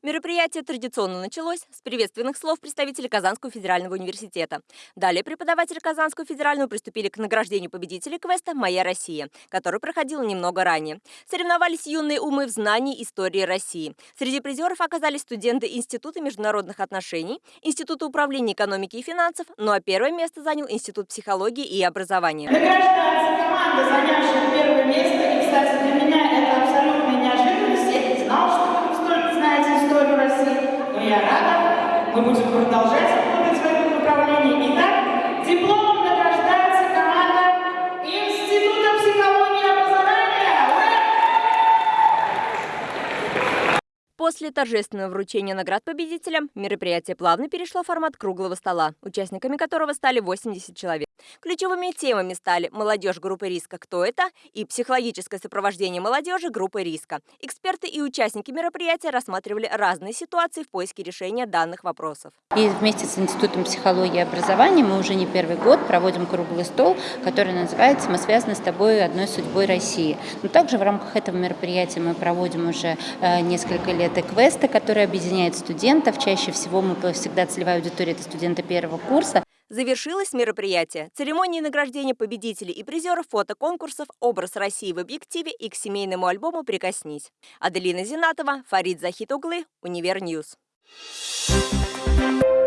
Мероприятие традиционно началось с приветственных слов представителей Казанского федерального университета. Далее преподаватели Казанского федерального приступили к награждению победителей квеста «Моя Россия», который проходил немного ранее. Соревновались юные умы в знании истории России. Среди призеров оказались студенты Института международных отношений, Института управления экономики и финансов, ну а первое место занял Институт психологии и образования. Награждается команда, занявшая Мы будем продолжать работать в этом направлении. Итак, дипломом награждается команда Института психологии образования. После торжественного вручения наград победителям мероприятие плавно перешло в формат круглого стола, участниками которого стали 80 человек. Ключевыми темами стали молодежь группы риска «Кто это?» и психологическое сопровождение молодежи группы риска. Эксперты и участники мероприятия рассматривали разные ситуации в поиске решения данных вопросов. И вместе с Институтом психологии и образования мы уже не первый год проводим круглый стол, который называется «Мы связаны с тобой одной судьбой России». Но также в рамках этого мероприятия мы проводим уже э, несколько лет и квесты, которые объединяют студентов. Чаще всего мы всегда целевая аудитория – это студенты первого курса. Завершилось мероприятие церемонией награждения победителей и призеров фотоконкурсов «Образ России в объективе» и к семейному альбому «Прикоснись». Аделина Зинатова, Фарид Захитуглы, Универньюз. Thank you.